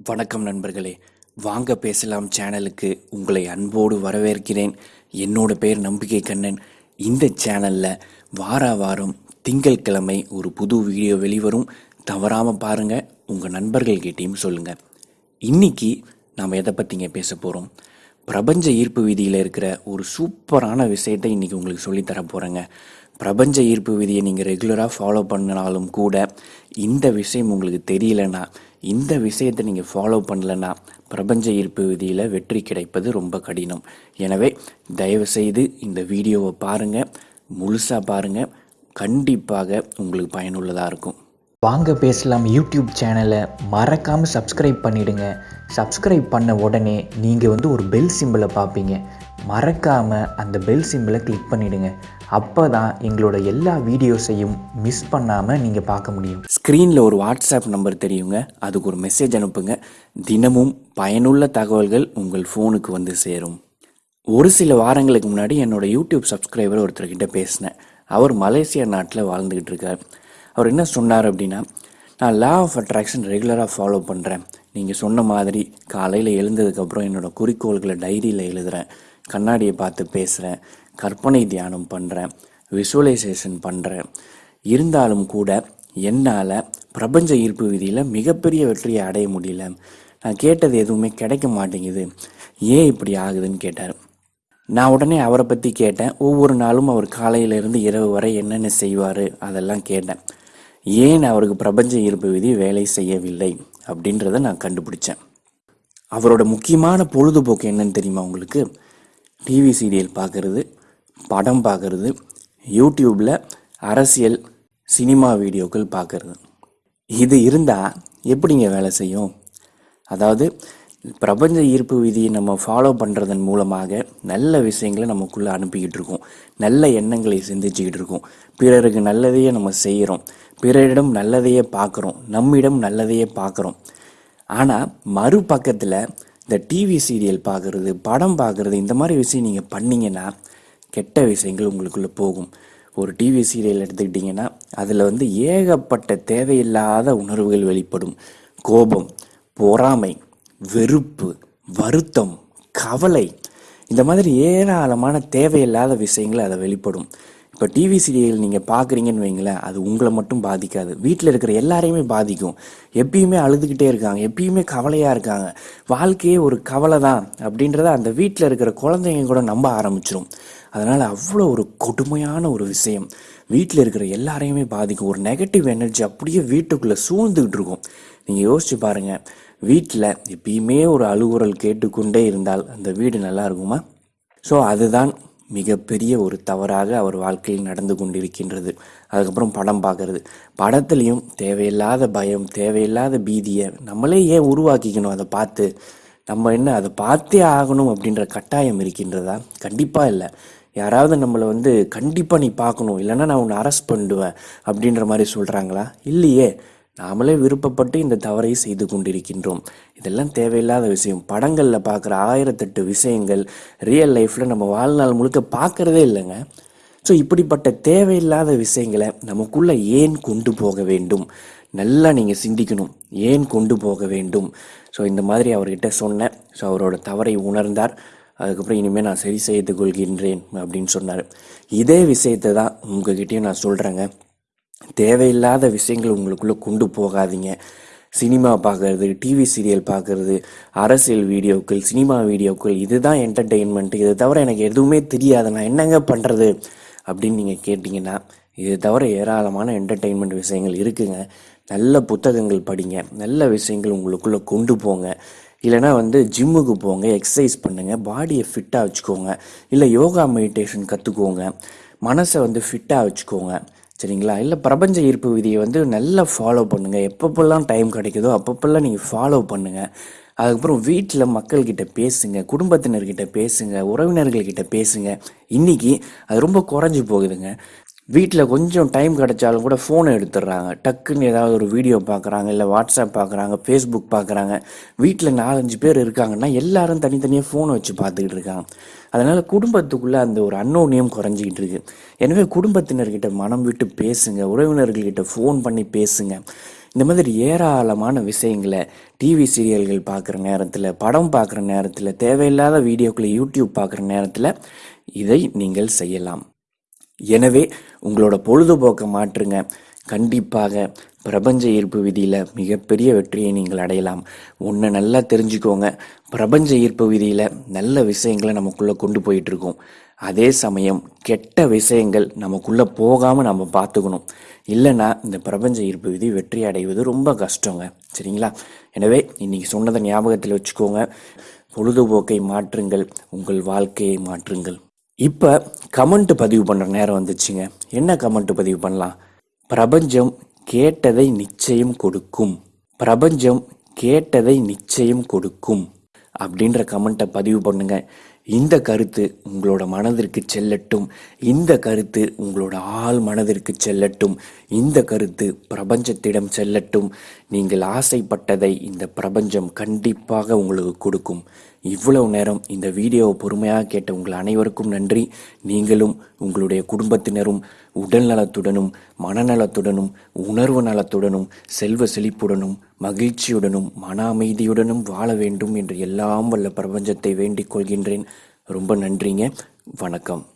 வணக்கம் நண்பர்களே. வாங்க பேசலாம் சேனலுக்கு. உங்களை அன்போடு வரவேற்கிறேன். என்னோட பேர் நம்பிக்கை கண்ணன். இந்த சேனலில் வார வாரம் திங்கட்கிழமை ஒரு புது வீடியோ வெளிவரும். தவறாமல் பாருங்கள் உங்கள் நண்பர்கள்கிட்டையும் சொல்லுங்கள் இன்னைக்கு நாம் எதை பற்றிங்க பேச போகிறோம் பிரபஞ்ச ஈர்ப்பு விதியில் இருக்கிற ஒரு சூப்பரான விஷயத்தை இன்றைக்கி உங்களுக்கு சொல்லித்தர போகிறேங்க பிரபஞ்ச ஈர்ப்பு விதியை நீங்கள் ரெகுலராக ஃபாலோ பண்ணினாலும் கூட இந்த விஷயம் உங்களுக்கு தெரியலன்னா இந்த விஷயத்தை நீங்கள் ஃபாலோ பண்ணலன்னா பிரபஞ்ச ஈர்ப்பு விதியில் வெற்றி கிடைப்பது ரொம்ப கடினம். எனவே தயவுசெய்து இந்த வீடியோவை பாருங்கள் முழுசாக பாருங்கள் கண்டிப்பாக உங்களுக்கு பயனுள்ளதாக இருக்கும். வாங்க பேசலாம் யூடியூப் சேனலை. மறக்காமல் சப்ஸ்கிரைப் பண்ணிவிடுங்க சப்ஸ்கிரைப் பண்ண உடனே நீங்கள் வந்து ஒரு பெல் சிம்பிளை பார்ப்பீங்க. மறக்காமல் அந்த பெல் சிம்பிளை கிளிக் பண்ணிவிடுங்க அப்போ தான் எங்களோட எல்லா வீடியோஸையும் மிஸ் பண்ணாமல் நீங்கள் பார்க்க முடியும். ஸ்க்ரீனில் ஒரு வாட்ஸ்அப் நம்பர் தெரியுங்க. அதுக்கு ஒரு மெசேஜ் அனுப்புங்க. தினமும் பயனுள்ள தகவல்கள் உங்கள் ஃபோனுக்கு வந்து சேரும். ஒரு சில வாரங்களுக்கு முன்னாடி என்னோட யூடியூப் சப்ஸ்கிரைபர் ஒருத்தர்கிட்ட பேசினேன். அவர் மலேசியா நாட்டில் வாழ்ந்துக்கிட்டு இருக்கார். அவர் என்ன சொன்னார் அப்படின்னா நான் லா ஆஃப் அட்ராக்ஷன் ரெகுலராக ஃபாலோ பண்ணுறேன் நீங்கள் சொன்ன மாதிரி காலையில் எழுந்ததுக்கப்புறம் என்னோடய குறிக்கோள்களை டைரியில் எழுதுகிறேன் கண்ணாடியை பார்த்து பேசுகிறேன் கற்பனை தியானம் பண்ணுறேன் விஷுவலைசேஷன் பண்ணுறேன் இருந்தாலும் கூட என்னால் பிரபஞ்ச ஈர்ப்பு விதியில் மிகப்பெரிய வெற்றியை அடைய முடியல. நான் கேட்டது எதுவுமே கிடைக்க மாட்டேங்குது. ஏன் இப்படி ஆகுதுன்னு கேட்டார். நான் உடனே அவரை பற்றி கேட்டேன். ஒவ்வொரு நாளும் அவர் காலையிலேருந்து இரவு வரை என்னென்ன செய்வார் அதெல்லாம் கேட்டேன். ஏன் அவருக்கு பிரபஞ்ச ஈர்ப்பு விதி வேலை செய்யவில்லை அப்படின்றத நான் கண்டுபிடிச்சேன். அவரோட முக்கியமான பொழுதுபோக்கு என்னன்னு தெரியுமா உங்களுக்கு? டிவி சீரியல் பார்க்குறது படம் பார்க்குறது யூடியூப்பில் அரசியல் சினிமா வீடியோக்கள் பார்க்குறது. இது இருந்தால் எப்படிங்க வேலை செய்யும்? அதாவது பிரபஞ்ச ஈர்ப்பு விதியை நம்ம ஃபாலோ பண்ணுறதன் மூலமாக நல்ல விஷயங்களை நமக்குள்ளே அனுப்பிக்கிட்டு இருக்கோம். நல்ல எண்ணங்களை சிந்திச்சுக்கிட்டு இருக்கோம். பிறருக்கு நல்லதையே நம்ம செய்கிறோம். பிறரிடம் நல்லதையே பார்க்குறோம். நம்மிடம் நல்லதையே பார்க்குறோம். ஆனால் மறுபக்கத்தில் இந்த டிவி சீரியல் பார்க்குறது படம் பார்க்குறது இந்த மாதிரி விஷயம் நீங்கள் பண்ணீங்கன்னா கெட்ட விஷயங்கள் உங்களுக்குள்ளே போகும். ஒரு டிவி சீரியல் எடுத்துக்கிட்டிங்கன்னா அதில் வந்து ஏகப்பட்ட தேவையில்லாத உணர்வுகள் வெளிப்படும். கோபம் பொறாமை வெறுப்பு வருத்தம் கவலை. இந்த மாதிரி ஏராளமான தேவையில்லாத விஷயங்கள் அதை வெளிப்படும். இப்போ டிவி சீரியல் நீங்கள் பார்க்குறீங்கன்னு வைங்களேன் அது உங்களை மட்டும் பாதிக்காது. வீட்டில் இருக்கிற எல்லாரையுமே பாதிக்கும். எப்பயுமே அழுதுகிட்டே இருக்காங்க. எப்பயுமே கவலையாக இருக்காங்க. வாழ்க்கையே ஒரு கவலை தான் அப்படின்றத அந்த வீட்டில் இருக்கிற குழந்தைங்க கூட நம்ப ஆரம்பிச்சிடும் அதனால் அவ்வளோ ஒரு கொடுமையான ஒரு விஷயம். வீட்டில் இருக்கிற எல்லாரையுமே பாதிக்கும். ஒரு நெகட்டிவ் எனர்ஜி அப்படியே வீட்டுக்குள்ளே சூழ்ந்துக்கிட்டு இருக்கும். நீங்கள் யோசிச்சு பாருங்கள் வீட்டில் எப்பயுமே ஒரு அழுகுரல் கேட்டுக்கொண்டே இருந்தால் அந்த வீடு நல்லா இருக்குமா? ஸோ அதுதான் மிகப்பெரிய ஒரு தவறாக அவர் வாழ்க்கையில் நடந்து கொண்டிருக்கின்றது. அதுக்கப்புறம் படம் பார்க்கறது. படத்துலையும் தேவையில்லாத பயம் தேவையில்லாத பீதியை நம்மளே ஏன் உருவாக்கிக்கணும்? அதை பார்த்து நம்ம என்ன அதை பார்த்தே ஆகணும் அப்படின்ற கட்டாயம் இருக்கின்றதா? கண்டிப்பாக இல்லை. யாராவது நம்மளை வந்து கண்டிப்பாக நீ பார்க்கணும். இல்லைன்னா நான் உன்னை அரெஸ்ட் பண்ணிடுவேன் அப்படின்ற மாதிரி சொல்கிறாங்களா இல்லையே. நாமளே விருப்பப்பட்டு இந்த தவறை செய்து கொண்டிருக்கின்றோம். இதெல்லாம் தேவையில்லாத விஷயம். படங்களில் பார்க்குற ஆயிரத்தெட்டு விஷயங்கள் ரியல் லைஃப்பில் நம்ம வாழ்நாள் முழுக்க பார்க்குறதே இல்லைங்க. ஸோ இப்படிப்பட்ட தேவையில்லாத விஷயங்களை நமக்குள்ளே ஏன் கொண்டு போக வேண்டும்? நல்லா நீங்கள் சிந்திக்கணும். ஏன் கொண்டு போக வேண்டும்? ஸோ இந்த மாதிரி அவர்கிட்ட சொன்னேன். ஸோ அவரோட தவறை உணர்ந்தார். அதுக்கப்புறம் இனிமேல் நான் சரி செய்து கொள்கின்றேன் அப்படின்னு சொன்னார். இதே விஷயத்தை தான் உங்ககிட்டயும் நான் சொல்கிறேங்க தேவையில்லாத விஷயங்கள் உங்களுக்குள்ளே கொண்டு போகாதீங்க. சினிமா பார்க்கறது டிவி சீரியல் பார்க்குறது அரசியல் வீடியோக்கள் சினிமா வீடியோக்கள் இதுதான் என்டர்டெயின்மெண்ட் இதை தவிர எனக்கு எதுவுமே தெரியாது. நான் என்னங்க பண்ணுறது அப்படின்னு நீங்கள் கேட்டிங்கன்னா இது தவிர ஏராளமான என்டர்டெயின்மெண்ட் விஷயங்கள் இருக்குங்க. நல்ல புத்தகங்கள் படிங்க. நல்ல விஷயங்கள் உங்களுக்குள்ளே கொண்டு போங்க. இல்லைனா வந்து ஜிம்முக்கு போங்க எக்ஸசைஸ் பண்ணுங்கள் பாடியை ஃபிட்டாக வச்சுக்கோங்க. இல்லை யோகா மெடிடேஷன் கற்றுக்கோங்க மனசை வந்து ஃபிட்டாக வச்சுக்கோங்க. சரிங்களா? இல்லை பிரபஞ்ச ஈர்ப்பு விதியை வந்து நல்லா ஃபாலோ பண்ணுங்கள் எப்பப்பெல்லாம் டைம் கிடைக்குதோ அப்பப்பெல்லாம் நீங்கள் ஃபாலோ பண்ணுங்கள் அதுக்கப்புறம் வீட்டில் மக்கள்கிட்ட பேசுங்க குடும்பத்தினர்கிட்ட பேசுங்க உறவினர்கள்கிட்ட பேசுங்க. இன்றைக்கி அது ரொம்ப குறைஞ்சி போகுதுங்க. வீட்டில் கொஞ்சம் டைம் கிடைச்சாலும் கூட ஃபோனை எடுத்துடுறாங்க. டக்குன்னு ஏதாவது ஒரு வீடியோ பார்க்குறாங்க இல்லை வாட்ஸ்அப் பார்க்குறாங்க ஃபேஸ்புக் பார்க்குறாங்க வீட்டில் நாலஞ்சு பேர் இருக்காங்கன்னா எல்லாரும் தனித்தனியாக ஃபோனை வச்சு பார்த்துக்கிட்டு இருக்காங்க. அதனால் குடும்பத்துக்குள்ளே அந்த ஒரு அன்னோன்யம் குறைஞ்சிக்கிட்டு இருக்கு. எனவே குடும்பத்தினர்கிட்ட மனம் விட்டு பேசுங்க உறவினர்கள்கிட்ட ஃபோன் பண்ணி பேசுங்க. இந்த மாதிரி ஏராளமான விஷயங்களை டிவி சீரியல்கள் பார்க்குற நேரத்தில் படம் பார்க்குற நேரத்தில் தேவையில்லாத வீடியோக்களை யூடியூப் பார்க்குற நேரத்தில் இதை நீங்கள் செய்யலாம். எனவே உங்களோட பொழுதுபோக்கை மாற்றுங்க. கண்டிப்பாக பிரபஞ்ச ஈர்ப்பு விதியில் மிகப்பெரிய வெற்றியை நீங்கள் அடையலாம். ஒன்று நல்லா தெரிஞ்சுக்கோங்க. பிரபஞ்ச ஈர்ப்பு விதியில் நல்ல விஷயங்களை நமக்குள்ளே கொண்டு போயிட்டுருக்கோம். அதே சமயம் கெட்ட விஷயங்கள் நமக்குள்ளே போகாமல் நம்ம பார்த்துக்கணும். இல்லைன்னா இந்த பிரபஞ்ச ஈர்ப்பு விதி வெற்றி அடைவது ரொம்ப கஷ்டங்க. சரிங்களா? எனவே இன்றைக்கி சொன்னதை ஞாபகத்தில் வச்சுக்கோங்க. பொழுதுபோக்கை மாற்றுங்கள். உங்கள் வாழ்க்கையை மாற்றுங்கள். இப்போ கமெண்ட் பதிவு பண்ணுற நேரம் வந்துச்சுங்க. என்ன கமெண்ட் பதிவு பண்ணலாம்? பிரபஞ்சம் கேட்டதை நிச்சயம் கொடுக்கும். பிரபஞ்சம் கேட்டதை நிச்சயம் கொடுக்கும் அப்படின்ற கமெண்ட்டை பதிவு பண்ணுங்க. இந்த கருத்து உங்களோட மனதிற்கு செல்லட்டும். இந்த கருத்து உங்களோட ஆள் மனதிற்கு செல்லட்டும். இந்த கருத்து பிரபஞ்சத்திடம் செல்லட்டும். நீங்கள் ஆசைப்பட்டதை இந்த பிரபஞ்சம் கண்டிப்பாக உங்களுக்கு கொடுக்கும். இவ்வளவு நேரம் இந்த வீடியோவை பொறுமையாக கேட்ட உங்கள் அனைவருக்கும் நன்றி. நீங்களும் உங்களுடைய குடும்பத்தினரும் உடல் நலத்துடனும் மனநலத்துடனும் உணர்வு நலத்துடனும் செல்வ செழிப்புடனும் மகிழ்ச்சியுடனும் மன அமைதியுடனும் வாழ வேண்டும் என்று எல்லாம் வல்ல பிரபஞ்சத்தை வேண்டிக் கொள்கின்றேன். ரொம்ப நன்றிங்க. வணக்கம்.